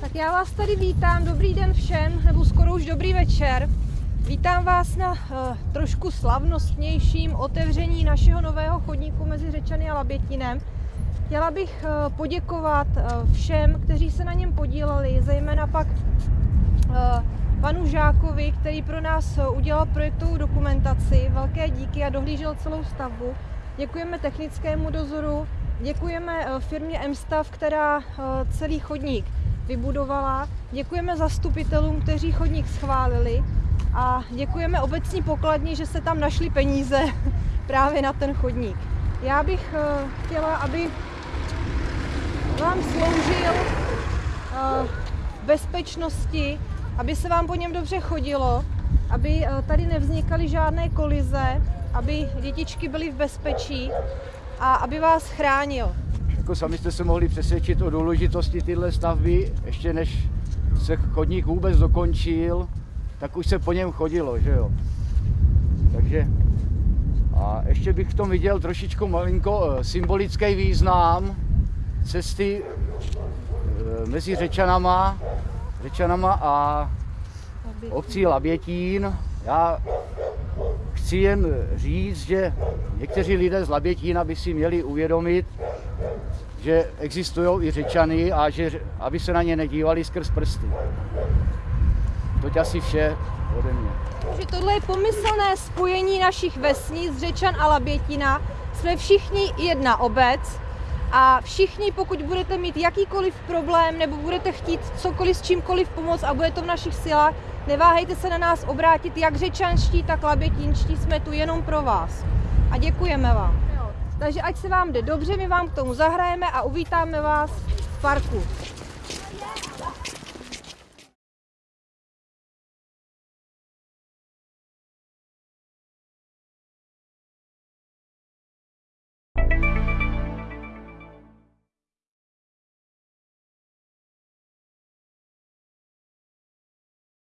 Tak já vás tady vítám, dobrý den všem, nebo skoro už dobrý večer. Vítám vás na uh, trošku slavnostnějším otevření našeho nového chodníku mezi Řečany a Labětinem. Chtěla bych uh, poděkovat uh, všem, kteří se na něm podíleli, zejména pak panu Žákovi, který pro nás udělal projektovou dokumentaci. Velké díky a dohlížel celou stavbu. Děkujeme technickému dozoru, děkujeme firmě MSTAV, která celý chodník vybudovala. Děkujeme zastupitelům, kteří chodník schválili a děkujeme obecní pokladni, že se tam našly peníze právě na ten chodník. Já bych uh, chtěla, aby vám sloužil v bezpečnosti, aby se vám po něm dobře chodilo, aby uh, tady nevznikaly žádné kolize, aby dětičky byly v bezpečí a aby vás chránil. Jako sami jste se mohli přesvědčit o důležitosti téhle stavby, ještě než se chodník vůbec dokončil, tak už se po něm chodilo, že jo. Takže a ještě bych v tom viděl trošičku malinko eh, symbolický význam cesty eh, mezi Řečanama, Řečanama a obcí Labětín. Já chci jen říct, že někteří lidé z Labětína by si měli uvědomit, že existují i řečany a že, aby se na ně nedívali skrz prsty. Toť asi vše ode mě. že tohle je pomyslné spojení našich vesnic Řečan a Labětina. Jsme všichni jedna obec a všichni, pokud budete mít jakýkoliv problém nebo budete chtít cokoliv s čímkoliv pomoct a bude to v našich silách, neváhejte se na nás obrátit, jak řečanští, tak labětinští, jsme tu jenom pro vás. A děkujeme vám. Takže ať se vám jde dobře, my vám k tomu zahrajeme a uvítáme vás v parku.